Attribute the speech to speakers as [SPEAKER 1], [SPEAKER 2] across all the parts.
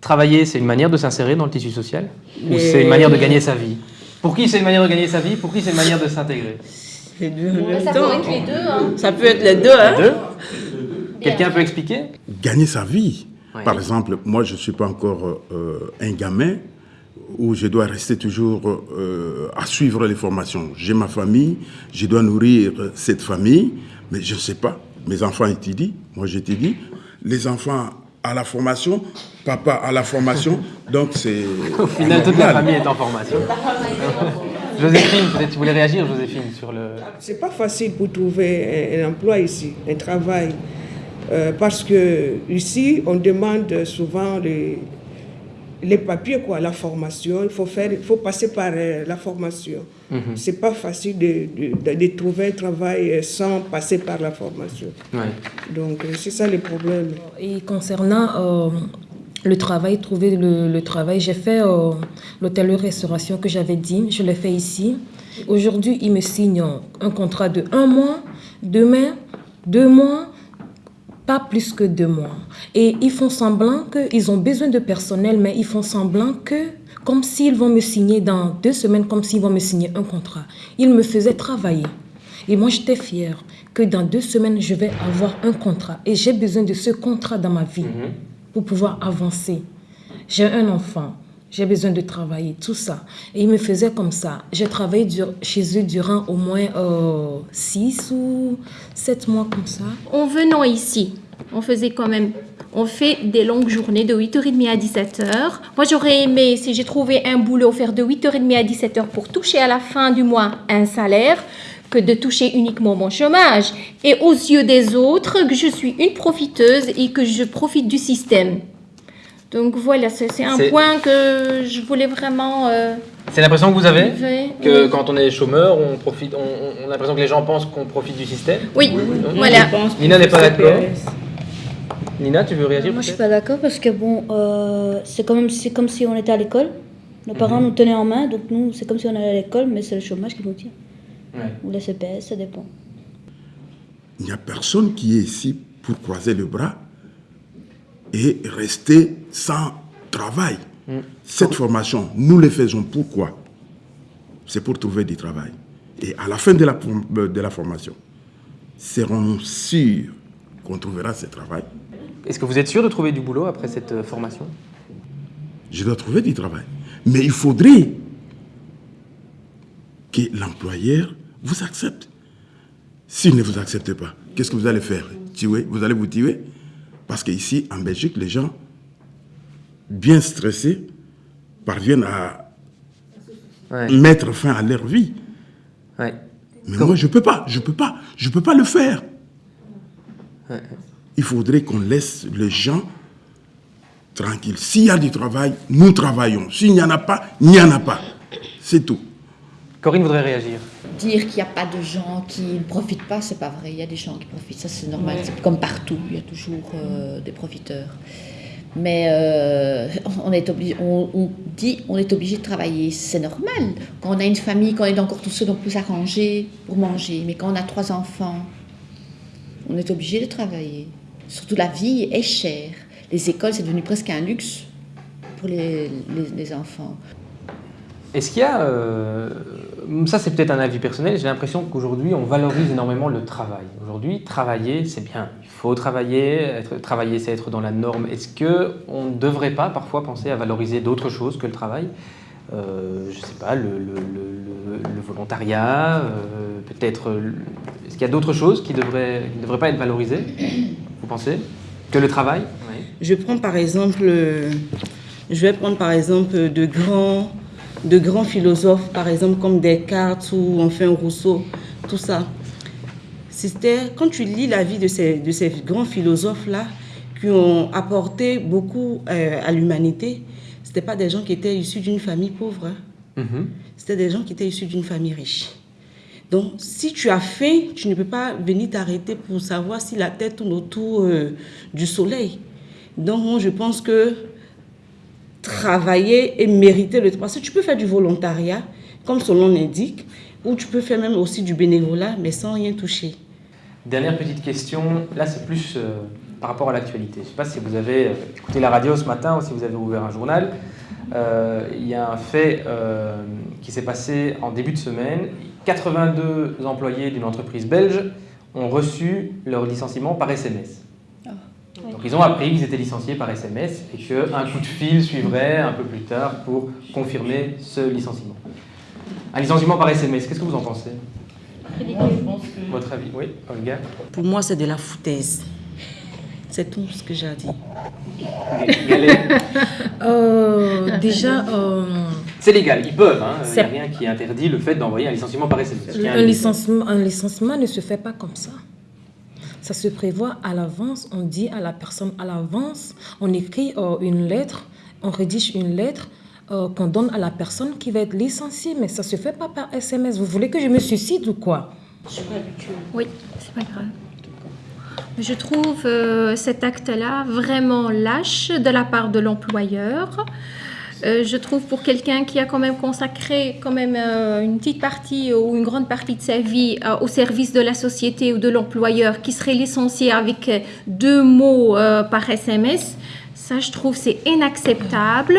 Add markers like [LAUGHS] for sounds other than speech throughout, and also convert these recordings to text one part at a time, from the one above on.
[SPEAKER 1] Travailler, c'est une manière de s'insérer dans le tissu social Ou c'est une manière de gagner sa vie? Pour qui c'est une manière de gagner sa vie? Pour qui c'est une manière de s'intégrer?
[SPEAKER 2] Les deux en
[SPEAKER 3] Ouais,
[SPEAKER 2] même
[SPEAKER 3] ça peut être les deux. Hein.
[SPEAKER 2] Ça peut être les deux, hein.
[SPEAKER 1] Deux? Quelqu'un peut expliquer?
[SPEAKER 4] Gagner sa vie. Par exemple, moi, je ne suis pas encore euh, un gamin où je dois rester toujours euh, à suivre les formations. J'ai ma famille, je dois nourrir cette famille, mais je ne sais pas. Mes enfants étudient, moi j'étudie. Les enfants à la formation, papa à la formation, donc c'est... [LAUGHS]
[SPEAKER 1] Au final, toute la famille est en formation. [LAUGHS] Joséphine, peut-être tu voulais réagir, Joséphine, sur le...
[SPEAKER 5] C'est pas facile pour trouver un, un emploi ici, un travail. Euh, parce que ici, on demande souvent les, les papiers, quoi, la formation. Il faut, faire, il faut passer par euh, la formation. C'est pas facile de, de, de trouver un travail euh, sans passer par la formation.
[SPEAKER 1] Ouais.
[SPEAKER 5] Donc, euh, c'est ça le problème.
[SPEAKER 6] Et concernant euh, le travail, trouver le, le travail, j'ai fait euh, l'hôtellerie-restauration que j'avais dit, je l'ai fait ici. Aujourd'hui, ils me signent un contrat de un mois, demain, deux mois, pas plus que deux mois. Et ils font semblant qu'ils ont besoin de personnel, mais ils font semblant que, comme s'ils vont me signer dans deux semaines, comme s'ils vont me signer un contrat. Ils me faisaient travailler. Et moi, j'étais fière que dans deux semaines, je vais avoir un contrat. Et j'ai besoin de ce contrat dans ma vie pour pouvoir avancer. J'ai un enfant, j'ai besoin de travailler, tout ça. Et ils me faisaient comme ça. J'ai travaillé chez eux durant au moins euh, six ou sept mois comme ça.
[SPEAKER 3] En venant ici, on faisait quand même, on fait des longues journées de 8h30 à 17h. Moi, j'aurais aimé, si j'ai trouvé un boulot, faire de 8h30 à 17h pour toucher à la fin du mois un salaire que de toucher uniquement mon chômage. Et aux yeux des autres, que je suis une profiteuse et que je profite du système. Donc voilà, c'est c'est un
[SPEAKER 1] C'est-
[SPEAKER 3] point que je voulais vraiment... euh,
[SPEAKER 1] C'est l'impression que vous avez
[SPEAKER 3] lever.
[SPEAKER 1] que quand on est chômeur, on profite, on, a l'impression que les gens pensent qu'on profite du système.
[SPEAKER 3] Oui,
[SPEAKER 2] Moi,
[SPEAKER 3] voilà.
[SPEAKER 1] Nina n'est pas d'accord. Nina, tu veux réagir
[SPEAKER 7] Moi, je suis pas d'accord parce que bon, euh, c'est quand même c'est comme si on était à l'école. Nos
[SPEAKER 1] Mhm.
[SPEAKER 7] parents nous tenaient en main, donc nous, c'est comme si on allait à l'école, mais c'est le chômage qui nous tient.
[SPEAKER 1] Ouais.
[SPEAKER 7] Ou la CPS, ça dépend.
[SPEAKER 4] Il n'y a personne qui est ici pour croiser le bras et rester sans travail. Cette formation, nous le faisons pourquoi? C'est pour trouver du travail. Et à la fin de la, euh, de la formation, serons-nous sûrs qu'on trouvera ce travail
[SPEAKER 1] Est-ce que vous êtes sûr de trouver du boulot après cette euh, formation?
[SPEAKER 4] Je dois trouver du travail. Mais il faudrait que l'employeur vous accepte. S'il ne vous accepte pas, qu'est-ce que vous allez faire? Tuer? Vous allez vous tuer? Parce qu'ici, en Belgique, les gens, bien stressés, parviennent à
[SPEAKER 1] Ouais.
[SPEAKER 4] mettre fin à leur vie.
[SPEAKER 1] Ouais.
[SPEAKER 4] Mais moi, je ne peux pas, je ne peux pas, je ne peux pas le faire. Il faudrait qu'on laisse les gens tranquilles. S'il y a du travail, nous travaillons. S'il n'y en a pas, il n'y en a pas. C'est tout.
[SPEAKER 1] Corinne voudrait réagir.
[SPEAKER 8] Dire qu'il n'y a pas de gens qui ne profitent pas, c'est pas vrai. Il y a des gens qui profitent, ça c'est normal. C'est comme partout, il y a toujours euh, des profiteurs. Mais euh, on, est obligé, on, on dit on est obligé de travailler, c'est normal. Quand on a une famille, quand on est encore tout seul, on peut s'arranger pour manger. Mais quand on a trois enfants, on est obligé de travailler. Surtout la vie est chère. Les écoles, c'est devenu presque un luxe pour les, les- les enfants.
[SPEAKER 1] Est-ce qu'il y a... euh, ça, c'est peut-être un avis personnel. J'ai l'impression qu'aujourd'hui, on valorise énormément le travail. Aujourd'hui, travailler, c'est bien. Il faut travailler. Être, travailler, c'est être dans la norme. Est-ce qu'on ne devrait pas parfois penser à valoriser d'autres choses que le travail? Euh, Je ne sais pas, le, le- le- volontariat, euh, peut-être... Est-ce qu'il y a d'autres choses qui ne devraient, qui devraient pas être valorisées Vous pensez Que le travail?
[SPEAKER 2] Je prends par exemple, je vais prendre par exemple de grands, de grands philosophes, par exemple comme Descartes ou enfin Rousseau, tout ça. C'était quand tu lis la vie de ces, de ces grands philosophes-là qui ont apporté beaucoup euh, à l'humanité, c'était pas des gens qui étaient issus d'une famille pauvre. hein.
[SPEAKER 1] Mhm.
[SPEAKER 2] C'était des gens qui étaient issus d'une famille riche. Donc, si tu as faim, tu ne peux pas venir t'arrêter pour savoir si la tête tourne autour euh, du soleil. Donc, moi, je pense que travailler et mériter le parce que tu peux faire du volontariat, comme son nom l'indique, ou tu peux faire même aussi du bénévolat, mais sans rien toucher.
[SPEAKER 1] Dernière petite question, là c'est plus euh, par rapport à l'actualité. Je ne sais pas si vous avez écouté la radio ce matin ou si vous avez ouvert un journal. Euh, il y a un fait euh, qui s'est passé en début de semaine. 82 employés d'une entreprise belge ont reçu leur licenciement par SMS. Donc ils ont appris qu'ils étaient licenciés par SMS et qu'un coup de fil suivrait un peu plus tard pour confirmer ce licenciement. Un licenciement par SMS, qu'est-ce que vous en pensez? Votre avis Oui, Olga?
[SPEAKER 2] Pour moi, c'est de la foutaise. C'est tout ce que j'ai à dire. [LAUGHS]
[SPEAKER 6] Euh, déjà, euh,
[SPEAKER 1] C'est légal, ils peuvent. hein. Il n'y a rien qui interdit le fait d'envoyer un licenciement par SMS.
[SPEAKER 6] Un licenciement, un licenciement ne se fait pas comme ça. Ça se prévoit à l'avance. On dit à la personne à l'avance. On écrit euh, une lettre, on rédige une lettre euh, qu'on donne à la personne qui va être licenciée. Mais ça se fait pas par SMS. Vous voulez que je me suicide ou quoi?
[SPEAKER 3] Oui, c'est pas grave. Je trouve euh, cet acte-là vraiment lâche de la part de l'employeur. Euh, je trouve pour quelqu'un qui a quand même consacré quand même euh, une petite partie ou une grande partie de sa vie euh, au service de la société ou de l'employeur, qui serait licencié avec deux mots par SMS, ça je trouve c'est inacceptable.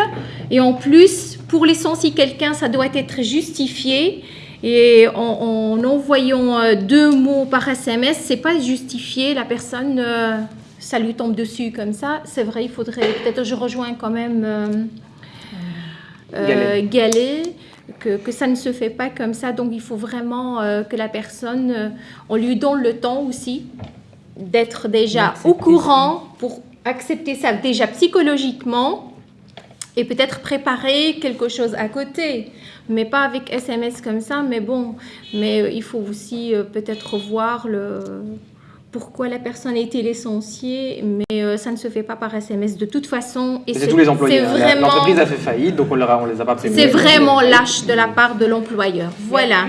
[SPEAKER 3] Et en plus, pour licencier quelqu'un, ça doit être justifié. Et en, en envoyant deux mots par SMS, c'est pas justifié. La personne, ça lui tombe dessus comme ça. C'est vrai, il faudrait peut-être, je rejoins quand même euh, que, que ça ne se fait pas comme ça. Donc il faut vraiment euh, que la personne, euh, on lui donne le temps aussi d'être déjà au courant pour accepter ça déjà psychologiquement et peut-être préparer quelque chose à côté, mais pas avec SMS comme ça. Mais bon, mais il faut aussi euh, peut-être voir le pourquoi la personne a été licenciée, mais euh, ça ne se fait pas par SMS de toute façon. Et
[SPEAKER 1] C'est tous les employés. hein.
[SPEAKER 3] vraiment,
[SPEAKER 1] L'entreprise a fait faillite, donc on ne les a pas prévenus.
[SPEAKER 3] c'est vraiment lâche de la part de l'employeur. Voilà.